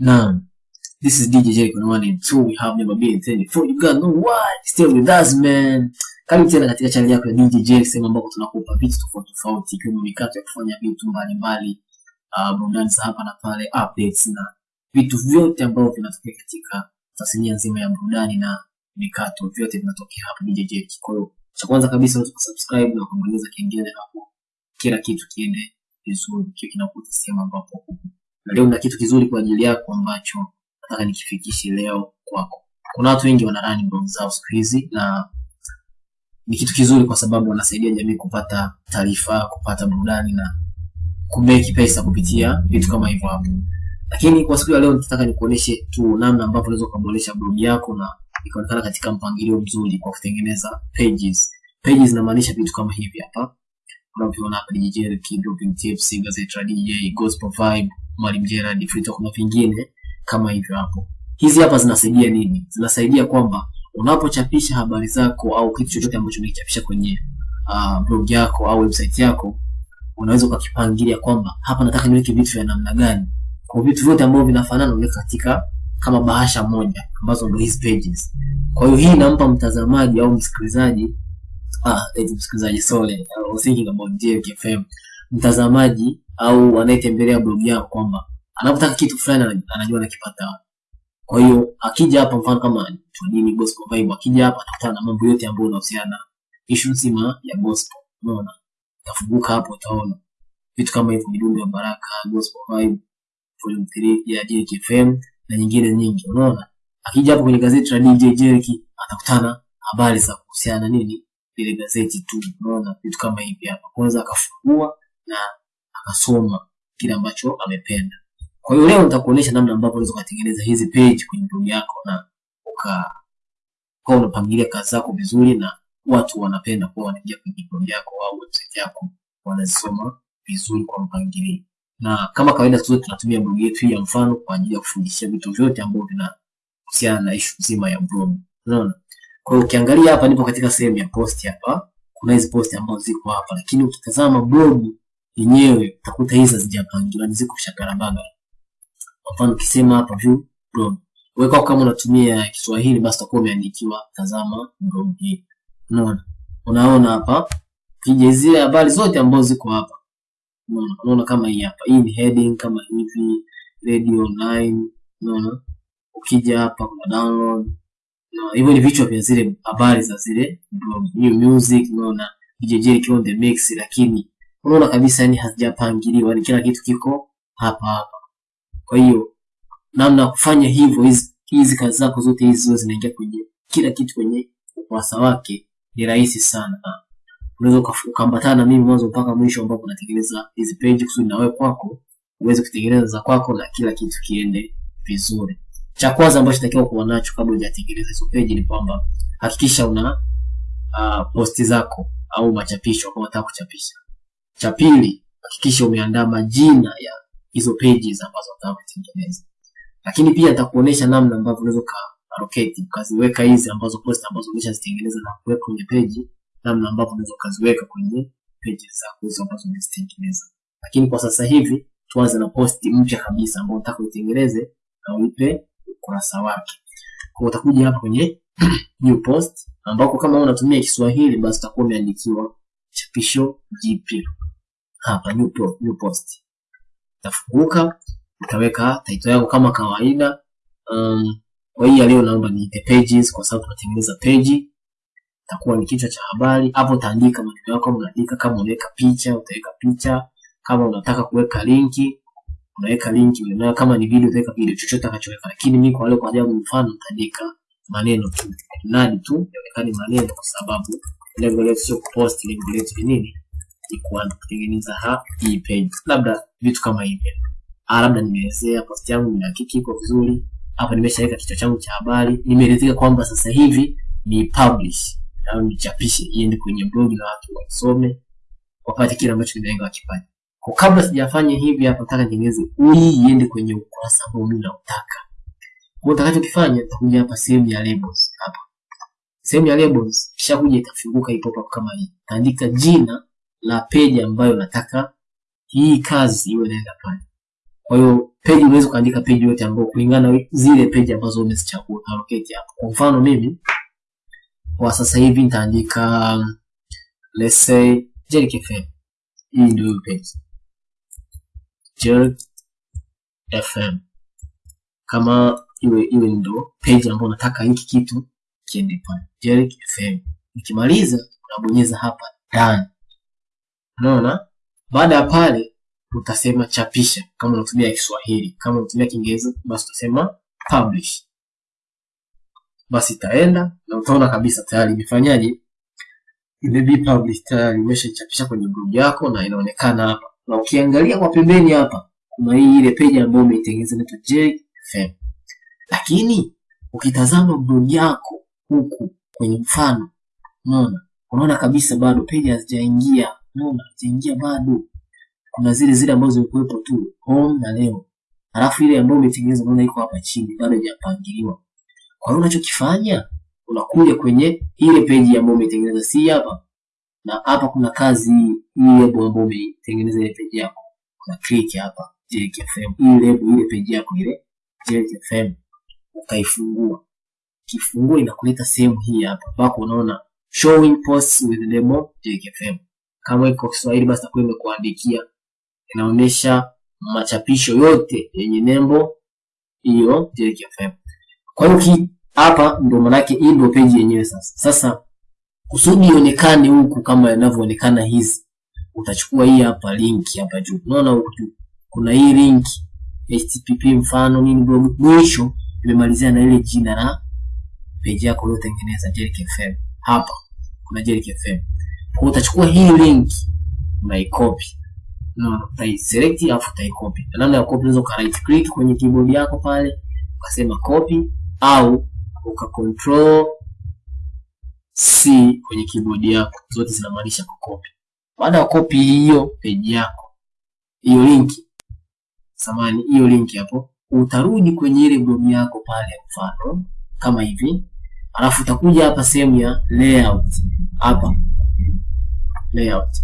Naam. This is DJ Jericho one and two. We have never been ten before. You got no why. Still with us man. Karibu tena katika channel yako ya DJ Jericho, sehemu ambako tunakupa vitu tofauti tofauti ikiwemo mikato ya kufanya vitu mbalimbali, uh, burudani za hapa na pale, updates na vitu vyote ambavyo vinatokea katika tasnia nzima ya burudani na mikato, vyote vinatokea hapa DJ Jericho. Kwa hiyo cha kwanza kabisa unaweza kusubscribe na kubonyeza kengele hapo, kila kitu kiende vizuri, kiwe kinakuta sehemu ambapo. Na leo na kitu kizuri kwa ajili yako ambacho nataka nikifikishe leo kwako. Kuna watu wengi wanarani blog zao siku hizi na ni kitu kizuri kwa sababu wanasaidia jamii kupata taarifa, kupata burudani na kumeki pesa kupitia vitu kama hivyo hapo. Lakini kwa siku ya leo nitataka nikuoneshe tu namna ambavyo unaweza kuboresha blog yako na ikaonekana katika mpangilio mzuri kwa kutengeneza pages. Pages inamaanisha vitu kama hivi hapa. Unavyoona hapa DJ Kid, Dropping Tips, Gazette Radio, Gospel Vibe, Mwalimu Gerard, Free kuna vingine kama hivyo hapo. Hizi hapa zinasaidia nini? Zinasaidia kwamba unapochapisha habari zako au kitu chochote ambacho umekichapisha kwenye uh, blog yako au website yako, unaweza ukakipangilia kwamba hapa nataka niweke vitu vya namna gani. Kwa vitu vyote ambavyo vinafanana unaweka katika kama bahasha moja ambazo ndio hizi pages. Kwa hiyo hii inampa mtazamaji au msikilizaji ah, eti msikilizaji sorry, I was thinking about JFM, mtazamaji au anayetembelea blog yako kwamba anapotaka kitu fulani anajua anakipata. Kwa hiyo akija hapa, mfano kama nini gospel vibe, akija hapa atakutana na mambo yote ambayo yanahusiana na issue nzima ya gospel. Unaona, tafunguka hapo, utaona vitu kama hivyo, midundo ya baraka, gospel vibe, volume 3 ya JKFM na nyingine nyingi. Unaona, akija hapo kwenye gazeti la DJ Jerky atakutana habari za kuhusiana nini ile gazeti tu. Unaona, vitu kama hivi hapa, kwanza akafungua na akasoma kile ambacho amependa. Kwa hiyo leo nitakuonyesha namna ambavyo unaweza kutengeneza hizi page kwenye blog yako na uka kwa unapangilia kazi zako vizuri na watu wanapenda kuwa wanaingia kwenye blog yako au website yako wanazisoma vizuri kwa mpangilio. Na kama kawaida sote tunatumia blog yetu ya mfano kwa ajili ya kufundishia vitu vyote ambavyo vinahusiana na issue nzima ya blog. Unaona? Kwa hiyo ukiangalia hapa nipo katika sehemu ya post hapa. Kuna hizi post ambazo ziko hapa lakini ukitazama blog yenyewe utakuta hizi hazijapangiliwa, ziko shakarabaga. Kwa mfano ukisema hapa view blog, wewe kama unatumia Kiswahili basi utakuwa umeandikiwa tazama blog hii. Unaona? Unaona hapa kija zile habari zote ambazo ziko hapa. Unaona? Unaona kama hii hapa. Hii ni heading kama hivi radio online. Unaona? Ukija hapa kuna download. Na hivyo ni vichwa vya zile habari za zile blog. New music, unaona? DJ kion the mix lakini unaona kabisa yani hazijapangiliwa, ni kila kitu kiko hapa hapa. Kwa hiyo namna ya kufanya hivyo, hizi kazi zako zote hizi zote zinaingia kwenye kila kitu kwenye ukurasa wake, ni rahisi sana. Unaweza ukaambatana na mimi mwanzo mpaka mwisho, ambapo unatengeneza hizi page kusudi na wewe kwako uweze kutengeneza za kwako na kila kitu kiende vizuri. Cha kwanza ambacho takiwa kuwa nacho kabla hujatengeneza hizo page ni kwamba hakikisha una uh, posti zako au machapisho kama unataka kuchapisha. Cha pili, hakikisha umeandaa majina ya hizo pages ambazo unataka kutengeneza. Lakini pia nitakuonesha namna ambavyo unaweza ka allocate ukaziweka hizi ambazo post ambazo umeshazitengeneza na kuweka kwenye page, namna ambavyo unaweza ukaziweka kwenye pages zako hizo ambazo umezitengeneza. Lakini kwa sasa hivi tuanze na post mpya kabisa ambayo unataka uitengeneze na uipe ukurasa wake. Kwa utakuja hapa kwenye new post ambako kama unatumia Kiswahili basi utakuwa umeandikiwa chapisho jipya. Hapa new, post, new post tafunguka utaweka title yako kama kawaida. Um, kwa hiyo leo naomba niite pages kwa sababu tunatengeneza page. Itakuwa ni kichwa cha habari. Hapo utaandika maneno yako unaandika, kama unaweka picha utaweka picha, kama unataka kuweka linki unaweka linki, na kama ni video utaweka video, chochote utakachoweka. Lakini mimi kwa leo kwa ajabu mfano nitaandika maneno tu, nadi tu yaonekane maneno, kwa sababu lengo letu sio kupost, lengo letu ni nini? Ni kutengeneza hii page, labda vitu kama hivi Ah, labda nimeelezea post yangu nimehakiki iko vizuri. Hapa nimeshaweka kichwa changu cha habari, nimeelezea kwamba sasa hivi ni publish au nichapishe iende kwenye blog na watu wasome wapate kile ambacho nimelenga wakipate. Kwa kabla sijafanya hivi hapa, nataka nitengeneze hii iende kwenye ukurasa ambao mimi nautaka. Kwa utakachokifanya utakuja hapa sehemu ya labels hapa. Sehemu ya labels kisha kuja itafunguka pop-up kama hii. Taandika jina la peji ambayo unataka hii kazi iwe inaenda pale. Kwa hiyo page unaweza kuandika page yote ambayo kulingana na zile peji ambazo umezichagua allocate hapo. Kwa mfano mimi kwa sasa hivi nitaandika let's say Jerick FM. Hii ndio page. Jerick FM. Kama iwe iwe ndo page ambayo nataka hiki kitu kiende pale. Jerick FM. Nikimaliza unabonyeza hapa done. Unaona? Baada ya pale utasema chapisha kama unatumia Kiswahili. Kama unatumia Kiingereza basi utasema publish. Basi itaenda na utaona kabisa tayari imefanyaje, imebi publish tayari, imeshachapisha kwenye blog yako na inaonekana hapa. Na ukiangalia kwa pembeni hapa kuna hii ile page ambayo umeitengeneza inaitwa JFM. Lakini ukitazama blog yako huku kwenye mfano, unaona unaona kabisa bado page hazijaingia, unaona hazijaingia bado kuna zile zile ambazo zilikuwepo tu home na leo, alafu ile ambayo umetengeneza unaona iko hapa chini bado haijapangiliwa. Kwa hiyo unachokifanya unakuja kwenye ile page ambayo umetengeneza, si hapa na hapa, kuna kazi hii lebo ambayo umetengeneza ile page yako, una click hapa JKFM, FM, hii lebo ile page yako ile JKFM, FM, ukaifungua. Kifungua inakuleta sehemu hii hapa ambako unaona showing posts with label JKFM. FM. Kama iko Kiswahili basi takuwa imekuandikia inaonyesha machapisho yote yenye nembo hiyo Jerick FM. Kwa hiyo hapa ndio manake hii ndio page yenyewe sasa. Sasa kusudi ionekane huku kama inavyoonekana hizi, utachukua hii hapa link hapa juu. Unaona huku juu kuna hii link http mfano nini blog, mwisho imemalizia na ile jina la page yako uliyotengeneza Jerick FM. Hapa kuna Jerick FM. Utachukua hii link unaicopy no, utaiselect alafu utaicopy. Na namna ya copy unaweza uka right click kwenye keyboard yako pale ukasema copy au uka control C kwenye keyboard yako, zote zinamaanisha kucopy. Baada ya copy hiyo page yako, hiyo link samani, hiyo link hapo, utarudi kwenye ile blog yako pale, mfano kama hivi, alafu utakuja hapa sehemu ya layout hapa layout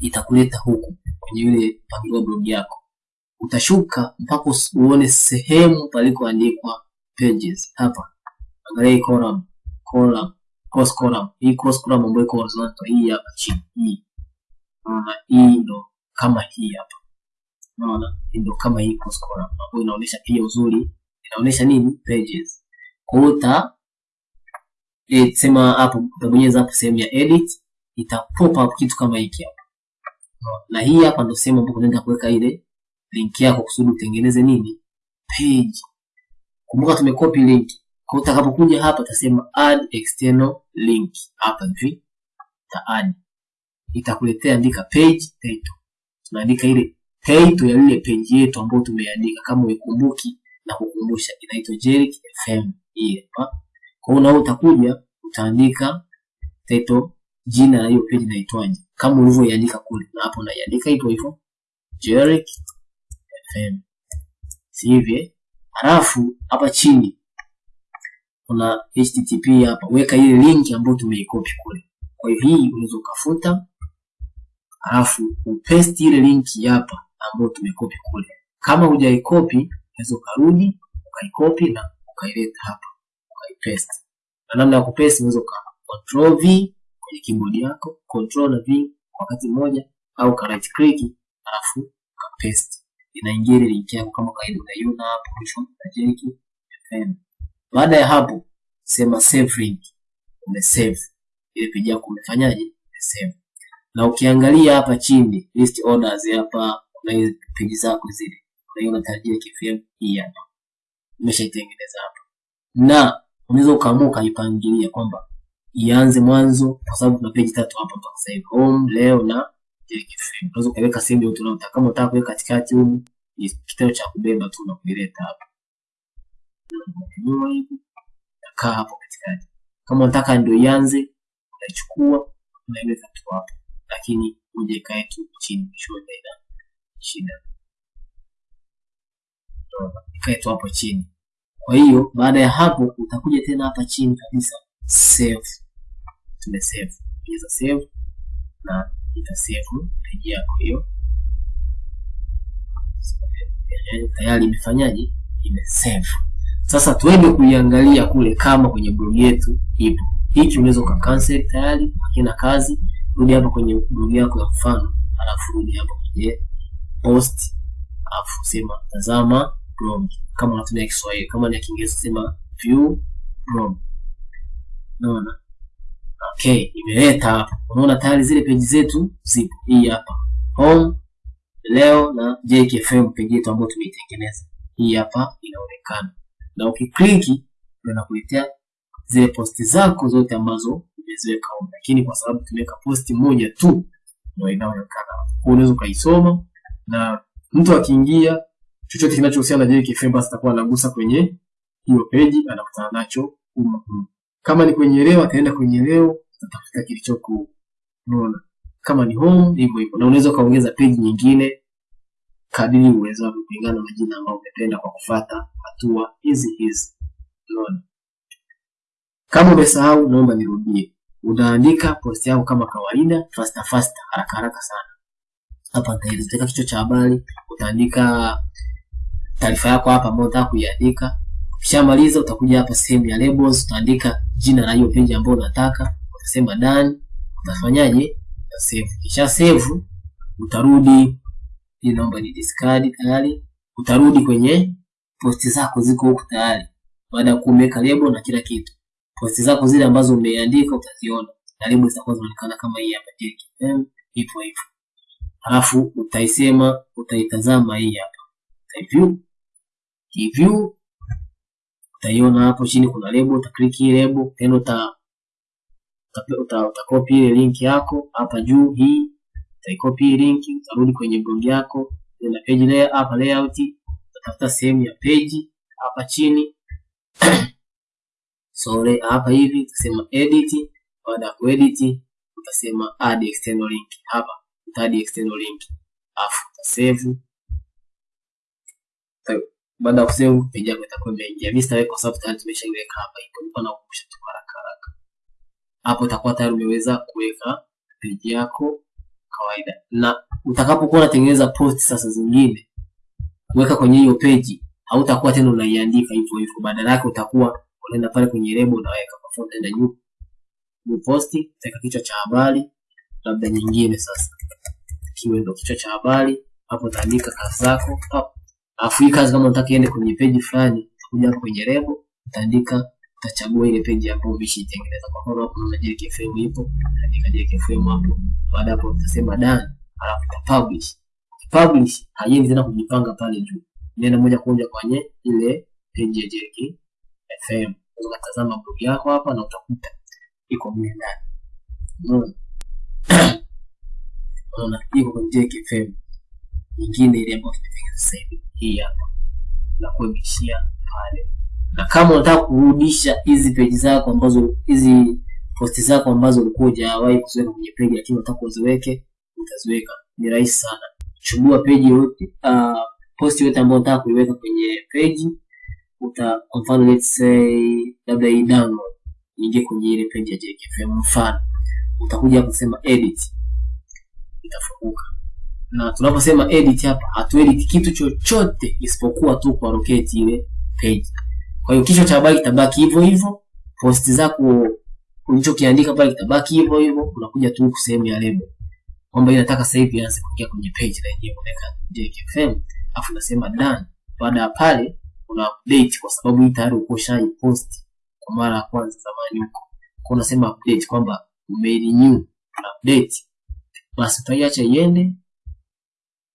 itakuleta huku kwenye ile mpangilio blog yako. Utashuka mpaka uone sehemu palikoandikwa pages. Hapa angalia hii column, column, cross column. Hii cross column ambayo iko horizontal hii hapa chini hii. Unaona hii ndo kama hii hapa. Unaona hii ndo kama hii cross column ambayo inaonyesha pia uzuri, inaonyesha nini? Pages. Kwa hiyo sema hapo utabonyeza hapo sehemu ya edit ita pop up kitu kama hiki hapa. Na hii hapa ndio sehemu ambapo unaenda kuweka ile link yako kusudi utengeneze nini? Page. Kumbuka tumekopi link. Kwa utakapokuja hapa utasema add external link. Hapa hivi. Ta add. Itakuletea andika page title. Tunaandika ile title ya ile page yetu ambayo tumeandika kama uikumbuki na kukumbusha inaitwa Jerick FM hii hapa. Kwa hiyo utakuja utaandika title jina la hiyo page inaitwaje kama ulivyoiandika kule, na hapo unaiandika hivyo hivyo Jerick FM, si hivi? Halafu hapa chini kuna http hapa, weka ile link ambayo tumeikopi kule. Kwa hiyo hii unaweza ukafuta, halafu upaste ile link hapa ambayo tumekopi kule. Kama hujaikopi unaweza ukarudi ukaikopi na ukaileta hapa ukaipaste. Na namna ya kupaste unaweza uka control v kwenye keyboard yako control na v wakati mmoja, au ka right click alafu ka paste, inaingia ile link yako kama kawaida, unaiona hapo mwisho na jeki. Baada ya hapo, sema save link, Ume save. ile page yako, umefanyaje? Umesave. Na ukiangalia hapa chini list orders hapa, kuna hizo page zako zile, unaiona unatarajia FM hii hapa, umeshaitengeneza hapa, na unaweza ukaamua ukaipangilia kwamba ianze mwanzo kwa sababu tuna page tatu hapa mpaka sasa hivi, home, leo na Jerick FM. Unaweza ukaweka sehemu yote unayotaka. Kama unataka kuweka katikati huko, ni kitendo cha kubeba tu na kuileta hapa. kaa hapo katikati. Kama unataka ndio ianze, unaichukua unaiweka tu hapo, lakini uje ikae tu chini shida. Ikae tu hapo chini. Kwa hiyo baada ya hapo utakuja tena hapa chini kabisa save Tume save. Bonyeza save na ita save page yako hiyo eh, tayari imefanyaje, Ime save. Sasa tuende kuiangalia kule kama kwenye blog yetu ipo. Hiki unaweza uka cancel tayari, hakina kazi. Rudi hapa kwenye blog yako ya mfano, alafu rudi hapa kwenye post, alafu sema tazama blog. Kama unatumia Kiswahili, kama ni Kiingereza sema view blog. Unaona? Okay, imeleta hapa. Unaona tayari zile peji zetu zipo. Hii hapa home leo na JKFM peji yetu ambayo tumeitengeneza. Hii hapa inaonekana, na ukikliki inakuletea zile posti zako zote ambazo umeziweka huko, lakini kwa sababu tumeweka posti moja tu ndio inaonekana. Unaweza ukaisoma na mtu akiingia chochote kinachohusiana na JKFM basi atakuwa anagusa kwenye hiyo peji, anakutana nacho huko huko. Kama ni kwenye leo ataenda kwenye leo, atafuta kilichoko. Unaona, kama ni home hivyo hivyo, na unaweza kaongeza peji nyingine kadiri uwezo wako kulingana na majina ambayo umependa kwa kufuata hatua hizi hizi. Unaona, kama umesahau, naomba nirudie. Unaandika post yako kama kawaida, fasta fasta, haraka haraka sana. Hapa nitaelezea kichwa cha habari, utaandika taarifa yako hapa ambayo unataka kuiandika. Ukishamaliza utakuja hapa sehemu ya labels, utaandika jina la hiyo page ambayo unataka, utasema done. Utafanyaje? Utasave. Kisha save, utarudi hii naomba ni discard tayari. Utarudi kwenye posti zako ziko huko tayari, baada ya kuweka label na kila kitu. Posti zako zile ambazo umeandika utaziona na label zitakuwa zinaonekana kama hii hapa JKM, hivyo hivyo. Halafu utaisema, utaitazama hii hapa, review review, utaiona hapo chini kuna lebo, utaklik hii label, tena uta uta utakopi ile link yako hapa juu hii utaikopi hii link, utarudi kwenye blog yako, na page layer hapa layout, utafuta sehemu ya page hapa chini sorry, hapa hivi utasema edit. Baada ya kuedit, utasema add external link hapa, uta add external link afu utasave. Baada ya kusave, page yako itakuwa imeingia. Mimi sitaweka kwa sababu tayari tumeshaiweka hapa, ipo nilikuwa nakukumbusha tu haraka haraka. Hapo itakuwa tayari umeweza kuweka page yako kawaida na utakapokuwa unatengeneza post sasa zingine kuweka kwenye hiyo page, hautakuwa tena unaiandika hivyo hivyo, badala yake utakuwa unaenda pale kwenye lebo unaweka. Kwa mfano, na juu new post, utaweka kichwa cha habari labda nyingine, sasa kiwe ndo kichwa cha habari hapo, utaandika kazi zako hapo. Alafu hii kazi kama unataka iende kwenye page fulani, utakuja hapo kwenye lebo, utaandika, utachagua ile page ambayo umeshaitengeneza. Kwa mfano hapo kuna JKFM ipo, andika JKFM hapo baada hapo utasema done, alafu uta publish. Publish haiendi tena kujipanga pale juu, inaenda moja kwa moja kwenye ile page ya JKFM. Unatazama blog yako hapa na utakuta iko mle ndani. Unaona, unaona iko kwenye JKFM nyingine ile ambayo tumetengeneza sasa hivi, hii hapa na kuhamishia pale. Na kama unataka kurudisha hizi peji zako ambazo hizi posti zako ambazo ulikuwa hujawahi kuziweka kwenye page lakini unataka uziweke, utaziweka. Ni rahisi sana. Chagua page yote, uh, posti yote ambayo unataka kuiweka kwenye page. Uta kwa mfano let's say labda hii download ingie kwenye ile page ya JKFM mfano. Utakuja kusema edit. Itafunguka. Na tunaposema edit hapa, hatuedit kitu chochote isipokuwa tu kwa rotate ile page. Kwa hiyo kichwa cha habari kitabaki hivyo hivyo, posti zako ulichokiandika pale kitabaki hivyo hivyo. Unakuja tu sehemu ya label kwamba inataka sasa hivi ianze kuingia kwenye page na yenyewe unaweka JKFM, afu unasema done. Baada ya pale una update, kwa sababu hii tayari uko shai post kwa mara ya kwanza zamani huko, kwa unasema update kwamba umerenew na update, basi utaiacha iende,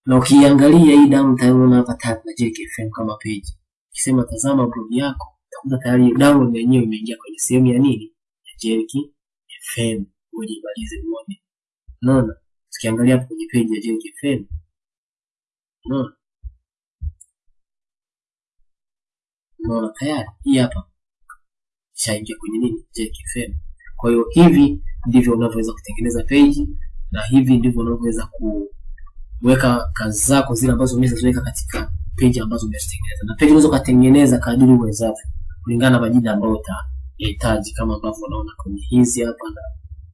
na ukiangalia hii damu unaona hapa tag na JKFM kama page. Ukisema tazama blog yako, utakuta tayari download yenyewe imeingia kwenye sehemu ya nini Ya JKFM ibalize uone. Unaona? Tukiangalia hapo kwenye page ya JKFM. Unaona? Unaona tayari hii hapa shaingia kwenye nini JKFM. Kwa hiyo hivi ndivyo unavyoweza kutengeneza page na hivi ndivyo unavyoweza kuweka kazi zako zile ambazo umeziweka katika peji ambazo umezitengeneza. Na page unaweza kutengeneza kadiri uwezavyo kulingana na majina ambayo utahitaji, kama ambavyo unaona kwenye hizi hapa na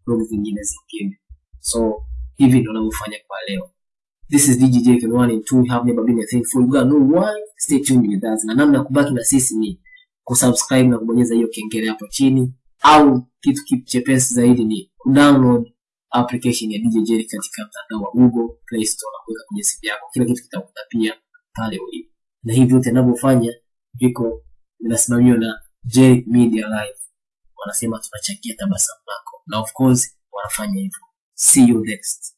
blog zingine zingine. So hivi ndio ninavyofanya kwa leo. This is DJ Jake 1 and 2. We have never been a thing for you gotta know why. Stay tuned with us. Na namna ya kubaki na sisi ni kusubscribe na kubonyeza hiyo kengele hapo chini, au kitu kitu chepesi zaidi ni kudownload application ya DJ Jerry katika mtandao wa Google Play Store na kuweka kwenye simu yako. Kila kitu kitakuta pia pale ulipo, na hivi vyote ninavyofanya viko vinasimamiwa na Jerry Media Live. Wanasema tunachangia tabasamu lako, na of course wanafanya hivyo. See you next.